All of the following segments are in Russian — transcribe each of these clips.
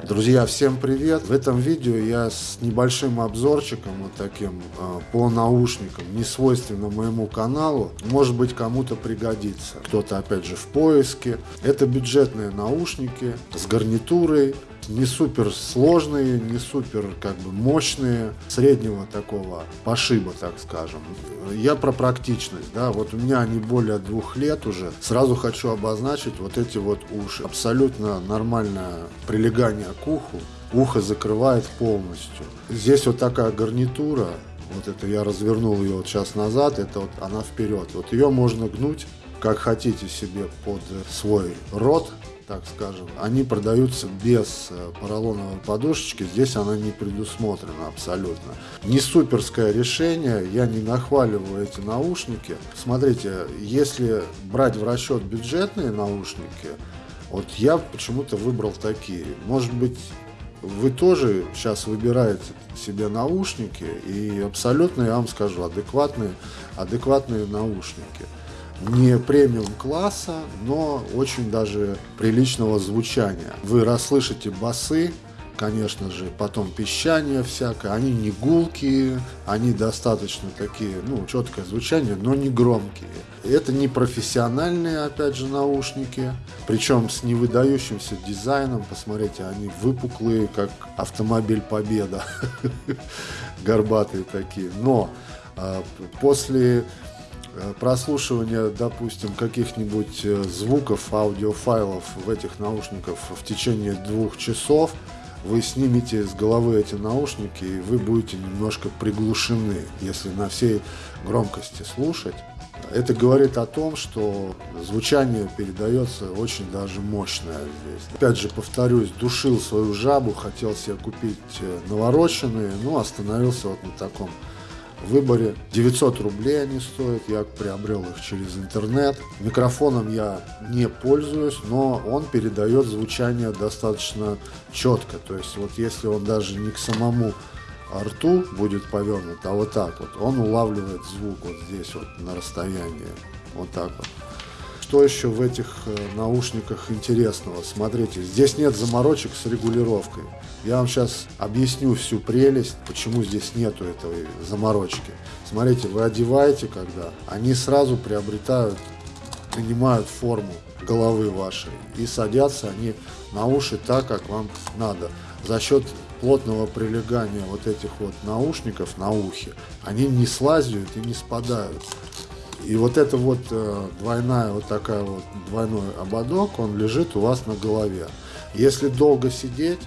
Друзья, всем привет! В этом видео я с небольшим обзорчиком вот таким э, по наушникам, не свойственным моему каналу. Может быть кому-то пригодится. Кто-то опять же в поиске. Это бюджетные наушники с гарнитурой, не супер сложные, не супер как бы мощные, среднего такого пошиба, так скажем. Я про практичность, да, вот у меня они более двух лет уже. Сразу хочу обозначить вот эти вот уши. Абсолютно нормальное прилегание к уху. Ухо закрывает полностью. Здесь вот такая гарнитура, вот это я развернул ее вот час назад, это вот она вперед. Вот ее можно гнуть как хотите себе под свой рот, так скажем, они продаются без э, поролоновой подушечки, здесь она не предусмотрена абсолютно. Не суперское решение, я не нахваливаю эти наушники. Смотрите, если брать в расчет бюджетные наушники, вот я почему-то выбрал такие. Может быть, вы тоже сейчас выбираете себе наушники, и абсолютно, я вам скажу, адекватные, адекватные наушники не премиум класса, но очень даже приличного звучания. Вы расслышите басы, конечно же, потом пищание всякое, они не гулкие, они достаточно такие, ну, четкое звучание, но не громкие. Это не профессиональные, опять же, наушники, причем с невыдающимся дизайном, посмотрите, они выпуклые, как автомобиль Победа, горбатые такие, но а, после прослушивание, допустим, каких-нибудь э, звуков, аудиофайлов в этих наушниках в течение двух часов, вы снимете с головы эти наушники, и вы будете немножко приглушены, если на всей громкости слушать. Это говорит о том, что звучание передается очень даже мощное здесь. Опять же, повторюсь, душил свою жабу, хотел себе купить э, навороченные, но остановился вот на таком выборе. 900 рублей они стоят, я приобрел их через интернет. Микрофоном я не пользуюсь, но он передает звучание достаточно четко. То есть вот если он даже не к самому рту будет повернут, а вот так вот, он улавливает звук вот здесь вот на расстоянии. Вот так вот. Что еще в этих э, наушниках интересного? Смотрите, здесь нет заморочек с регулировкой. Я вам сейчас объясню всю прелесть, почему здесь нету этой заморочки. Смотрите, вы одеваете когда, они сразу приобретают, принимают форму головы вашей и садятся они на уши так, как вам надо. За счет плотного прилегания вот этих вот наушников на ухе, они не слазят и не спадают. И вот это вот э, двойная, вот такая вот двойной ободок, он лежит у вас на голове. Если долго сидеть,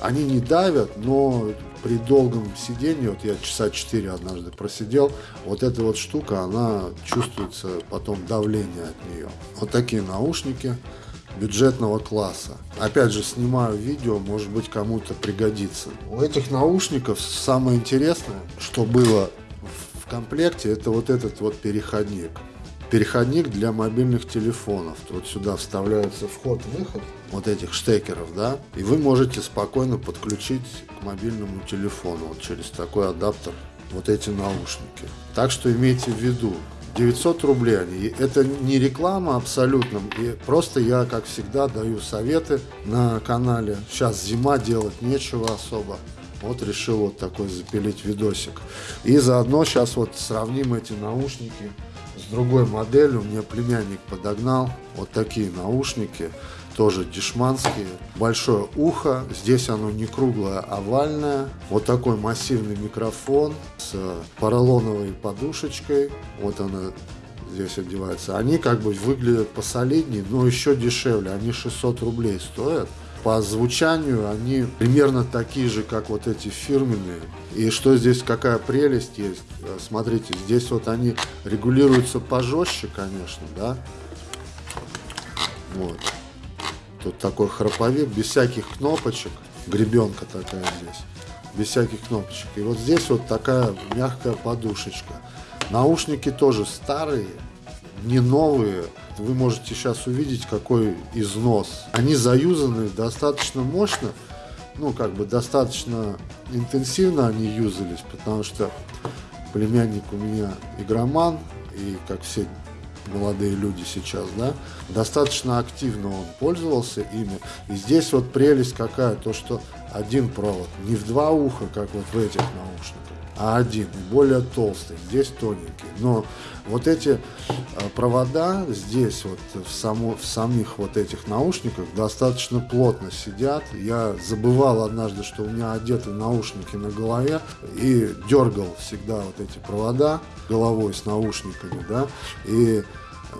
они не давят, но при долгом сидении, вот я часа 4 однажды просидел, вот эта вот штука, она чувствуется потом давление от нее. Вот такие наушники бюджетного класса. Опять же, снимаю видео, может быть, кому-то пригодится. У этих наушников самое интересное, что было комплекте это вот этот вот переходник. Переходник для мобильных телефонов. Вот сюда вставляется вход-выход вот этих штекеров, да, и вы можете спокойно подключить к мобильному телефону вот через такой адаптер вот эти наушники. Так что имейте в виду, 900 рублей они. Это не реклама абсолютно. И просто я, как всегда, даю советы на канале. Сейчас зима, делать нечего особо. Вот решил вот такой запилить видосик. И заодно сейчас вот сравним эти наушники с другой моделью. Мне племянник подогнал вот такие наушники. Тоже дешманские. Большое ухо. Здесь оно не круглое, а овальное. Вот такой массивный микрофон с поролоновой подушечкой. Вот она здесь одевается. Они как бы выглядят посолиднее, но еще дешевле. Они 600 рублей стоят по звучанию они примерно такие же, как вот эти фирменные. И что здесь, какая прелесть есть, э, смотрите, здесь вот они регулируются пожестче, конечно, да. Вот. Тут такой храповик, без всяких кнопочек, гребенка такая здесь, без всяких кнопочек. И вот здесь вот такая мягкая подушечка. Наушники тоже старые, не новые. Вы можете сейчас увидеть, какой износ. Они заюзаны достаточно мощно, ну, как бы достаточно интенсивно они юзались, потому что племянник у меня игроман, и, как все молодые люди сейчас, да, достаточно активно он пользовался ими. И здесь вот прелесть какая, то что один провод, не в два уха, как вот в этих наушниках, а один, более толстый, здесь тоненький. Но вот эти а, провода здесь, вот в, само, в самих вот этих наушниках достаточно плотно сидят. Я забывал однажды, что у меня одеты наушники на голове и дергал всегда вот эти провода головой с наушниками, да, и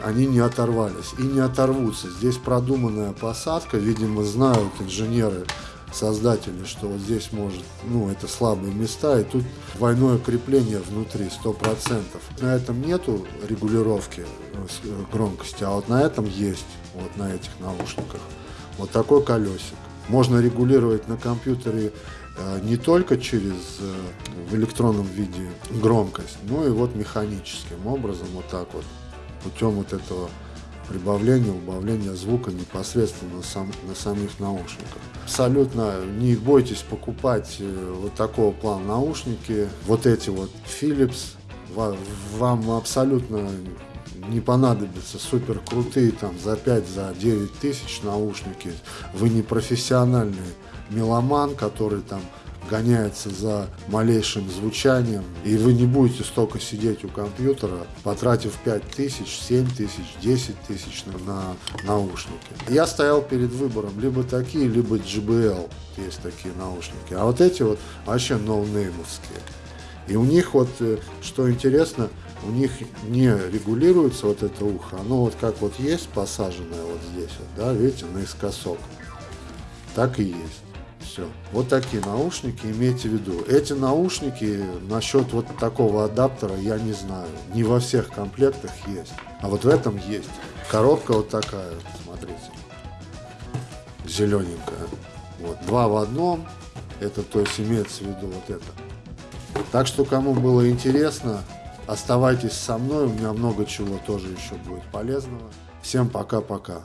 они не оторвались и не оторвутся. Здесь продуманная посадка, видимо, знают инженеры создатели, что вот здесь может, ну, это слабые места, и тут двойное крепление внутри, 100%. На этом нету регулировки э, э, громкости, а вот на этом есть, вот на этих наушниках. Вот такой колесик. Можно регулировать на компьютере э, не только через в электронном виде громкость, но и вот механическим образом, вот так вот, путем вот этого прибавления, убавления звука непосредственно на, сам, на самих наушниках. Абсолютно не бойтесь покупать э, вот такого плана наушники. Вот эти вот Philips вам абсолютно не понадобятся супер крутые там за 5 за 9 тысяч наушники вы не профессиональный меломан который там гоняется за малейшим звучанием, и вы не будете столько сидеть у компьютера, потратив 5 тысяч, 7 тысяч, 10 тысяч на наушники. Я стоял перед выбором либо такие, либо JBL, есть такие наушники, а вот эти вот вообще ноунеймовские. И у них вот, э, что интересно, у них не регулируется вот это ухо, оно вот как вот есть посаженное вот здесь, вот, да, видите, наискосок, так и есть. Все. Вот такие наушники имейте в виду. Эти наушники насчет вот такого адаптера я не знаю. Не во всех комплектах есть. А вот в этом есть. Коробка вот такая, смотрите. Зелененькая. Вот. Два в одном. Это то есть имеется в виду вот это. Так что кому было интересно, оставайтесь со мной. У меня много чего тоже еще будет полезного. Всем пока-пока.